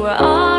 were all